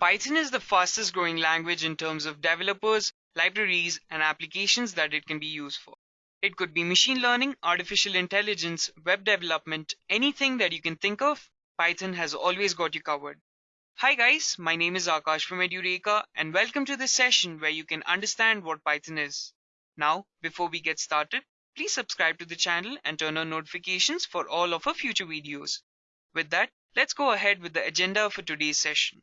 Python is the fastest growing language in terms of developers, libraries, and applications that it can be used for. It could be machine learning, artificial intelligence, web development, anything that you can think of, Python has always got you covered. Hi guys, my name is Akash from Edureka and welcome to this session where you can understand what Python is. Now, before we get started, please subscribe to the channel and turn on notifications for all of our future videos. With that, let's go ahead with the agenda for today's session.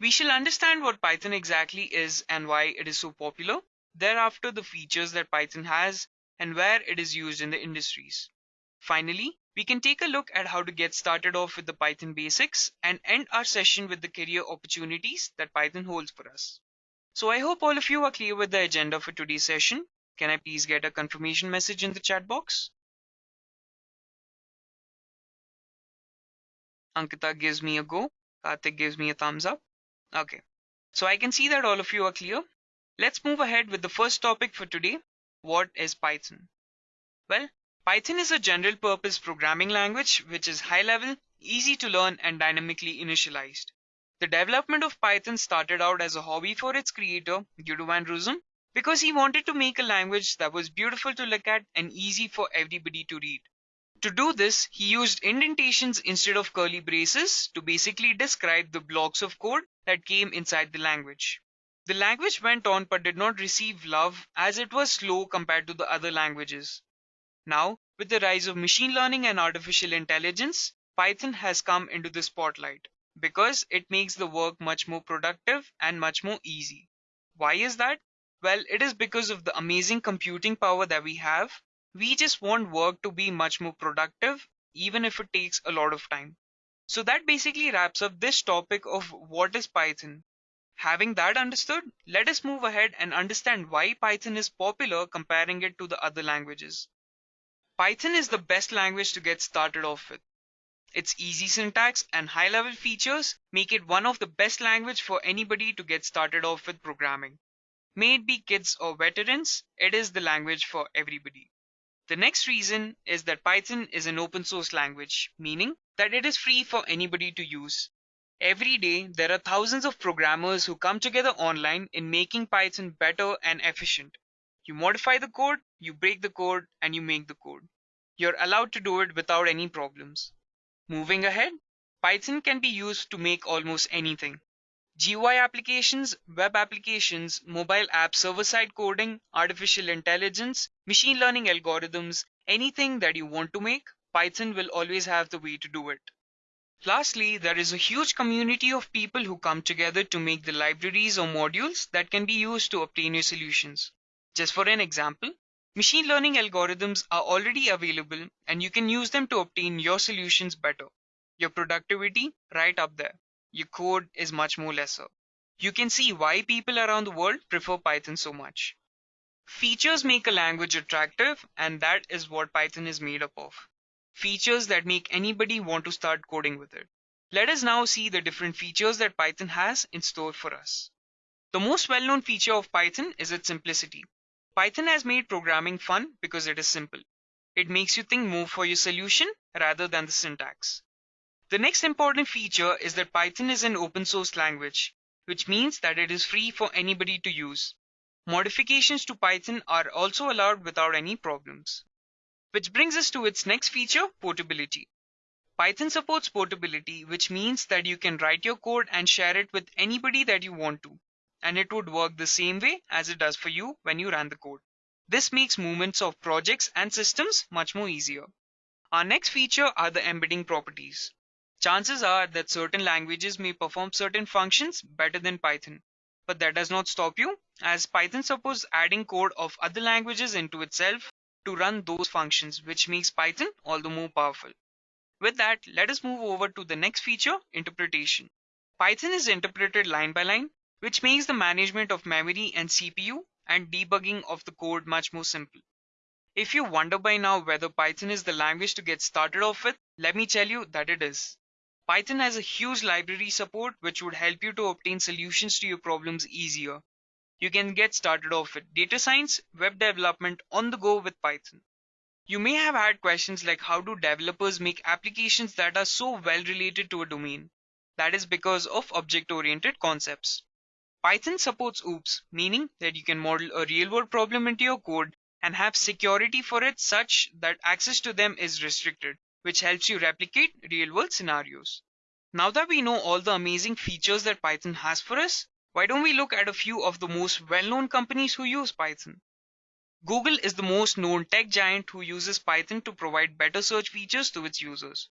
We shall understand what Python exactly is and why it is so popular, thereafter the features that Python has and where it is used in the industries. Finally, we can take a look at how to get started off with the Python basics and end our session with the career opportunities that Python holds for us. So I hope all of you are clear with the agenda for today's session. Can I please get a confirmation message in the chat box? Ankita gives me a go. Karthik gives me a thumbs up. Okay, so I can see that all of you are clear. Let's move ahead with the first topic for today. What is Python? Well, Python is a general purpose programming language which is high level, easy to learn and dynamically initialized. The development of Python started out as a hobby for its creator, Guido van Rossum, because he wanted to make a language that was beautiful to look at and easy for everybody to read. To do this, he used indentations instead of curly braces to basically describe the blocks of code that came inside the language. The language went on but did not receive love as it was slow compared to the other languages. Now, with the rise of machine learning and artificial intelligence, Python has come into the spotlight because it makes the work much more productive and much more easy. Why is that? Well, it is because of the amazing computing power that we have we just want work to be much more productive, even if it takes a lot of time. So that basically wraps up this topic of what is Python. Having that understood, let us move ahead and understand why Python is popular comparing it to the other languages. Python is the best language to get started off with. Its easy syntax and high level features make it one of the best language for anybody to get started off with programming. May it be kids or veterans, it is the language for everybody. The next reason is that Python is an open source language, meaning that it is free for anybody to use. Every day, there are thousands of programmers who come together online in making Python better and efficient. You modify the code, you break the code, and you make the code. You're allowed to do it without any problems. Moving ahead, Python can be used to make almost anything. GUI applications, web applications, mobile app server-side coding, artificial intelligence, machine learning algorithms, anything that you want to make, Python will always have the way to do it. Lastly, there is a huge community of people who come together to make the libraries or modules that can be used to obtain your solutions. Just for an example, machine learning algorithms are already available and you can use them to obtain your solutions better. Your productivity right up there your code is much more lesser. You can see why people around the world prefer Python so much. Features make a language attractive, and that is what Python is made up of. Features that make anybody want to start coding with it. Let us now see the different features that Python has in store for us. The most well-known feature of Python is its simplicity. Python has made programming fun because it is simple. It makes you think more for your solution rather than the syntax. The next important feature is that Python is an open source language, which means that it is free for anybody to use. Modifications to Python are also allowed without any problems. Which brings us to its next feature, portability. Python supports portability, which means that you can write your code and share it with anybody that you want to, and it would work the same way as it does for you when you run the code. This makes movements of projects and systems much more easier. Our next feature are the embedding properties. Chances are that certain languages may perform certain functions better than Python, but that does not stop you as Python supports adding code of other languages into itself to run those functions, which makes Python all the more powerful. With that, let us move over to the next feature, interpretation. Python is interpreted line by line, which makes the management of memory and CPU and debugging of the code much more simple. If you wonder by now whether Python is the language to get started off with, let me tell you that it is. Python has a huge library support which would help you to obtain solutions to your problems easier. You can get started off with data science, web development on the go with Python. You may have had questions like how do developers make applications that are so well related to a domain? That is because of object-oriented concepts. Python supports OOPS, meaning that you can model a real-world problem into your code and have security for it such that access to them is restricted, which helps you replicate real-world scenarios. Now that we know all the amazing features that Python has for us, why don't we look at a few of the most well-known companies who use Python? Google is the most known tech giant who uses Python to provide better search features to its users.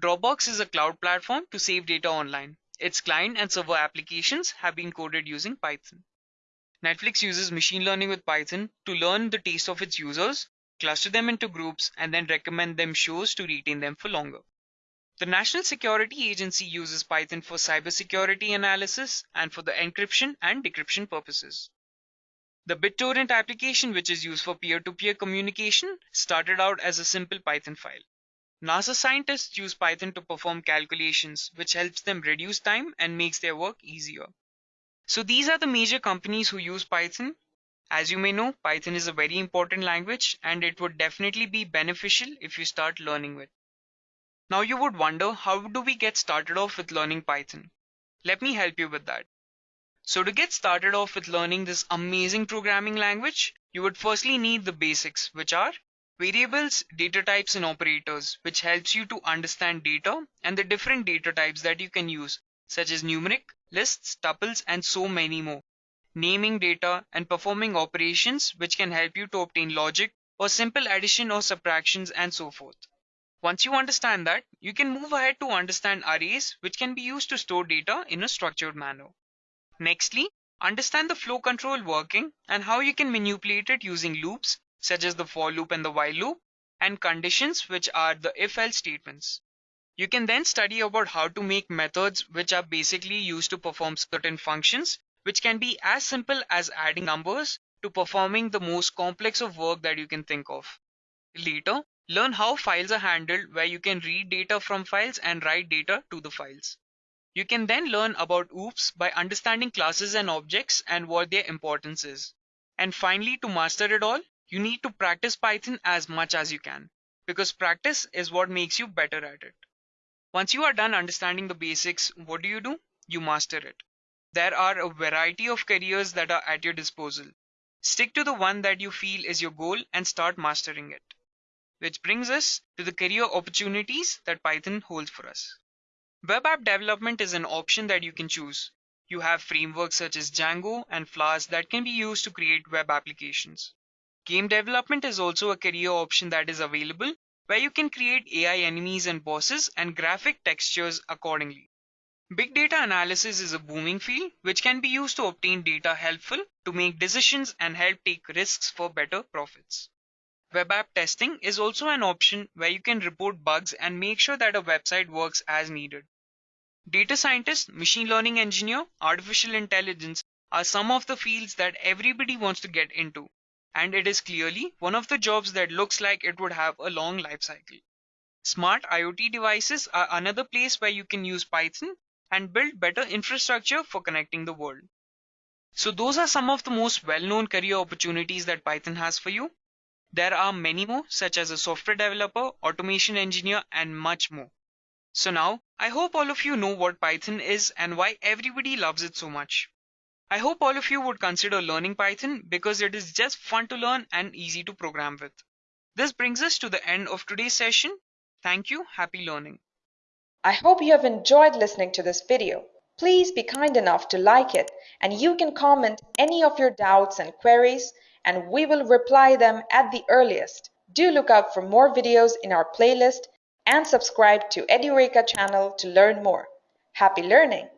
Dropbox is a cloud platform to save data online. Its client and server applications have been coded using Python. Netflix uses machine learning with Python to learn the taste of its users, cluster them into groups, and then recommend them shows to retain them for longer. The National Security Agency uses Python for cybersecurity analysis and for the encryption and decryption purposes. The BitTorrent application, which is used for peer to peer communication, started out as a simple Python file. NASA scientists use Python to perform calculations, which helps them reduce time and makes their work easier. So these are the major companies who use Python. As you may know, Python is a very important language and it would definitely be beneficial if you start learning it. Now you would wonder how do we get started off with learning Python? Let me help you with that. So to get started off with learning this amazing programming language, you would firstly need the basics, which are variables, data types, and operators, which helps you to understand data and the different data types that you can use, such as numeric, lists, tuples, and so many more. Naming data and performing operations which can help you to obtain logic or simple addition or subtractions and so forth. Once you understand that, you can move ahead to understand arrays which can be used to store data in a structured manner. Nextly, understand the flow control working and how you can manipulate it using loops such as the for loop and the while loop and conditions which are the if else statements. You can then study about how to make methods which are basically used to perform certain functions, which can be as simple as adding numbers to performing the most complex of work that you can think of. Later, learn how files are handled where you can read data from files and write data to the files. You can then learn about OOPS by understanding classes and objects and what their importance is. And finally, to master it all, you need to practice Python as much as you can because practice is what makes you better at it. Once you are done understanding the basics, what do you do? You master it. There are a variety of careers that are at your disposal. Stick to the one that you feel is your goal and start mastering it. Which brings us to the career opportunities that Python holds for us. Web app development is an option that you can choose. You have frameworks such as Django and Flask that can be used to create web applications. Game development is also a career option that is available where you can create AI enemies and bosses and graphic textures accordingly. Big data analysis is a booming field which can be used to obtain data helpful to make decisions and help take risks for better profits. Web app testing is also an option where you can report bugs and make sure that a website works as needed. Data scientist, machine learning engineer, artificial intelligence are some of the fields that everybody wants to get into and it is clearly one of the jobs that looks like it would have a long life cycle. Smart IoT devices are another place where you can use Python and build better infrastructure for connecting the world. So those are some of the most well-known career opportunities that Python has for you. There are many more such as a software developer, automation engineer and much more. So now I hope all of you know what Python is and why everybody loves it so much. I hope all of you would consider learning Python because it is just fun to learn and easy to program with. This brings us to the end of today's session. Thank you. Happy learning. I hope you have enjoyed listening to this video. Please be kind enough to like it and you can comment any of your doubts and queries and we will reply them at the earliest. Do look out for more videos in our playlist and subscribe to Edureka channel to learn more. Happy learning!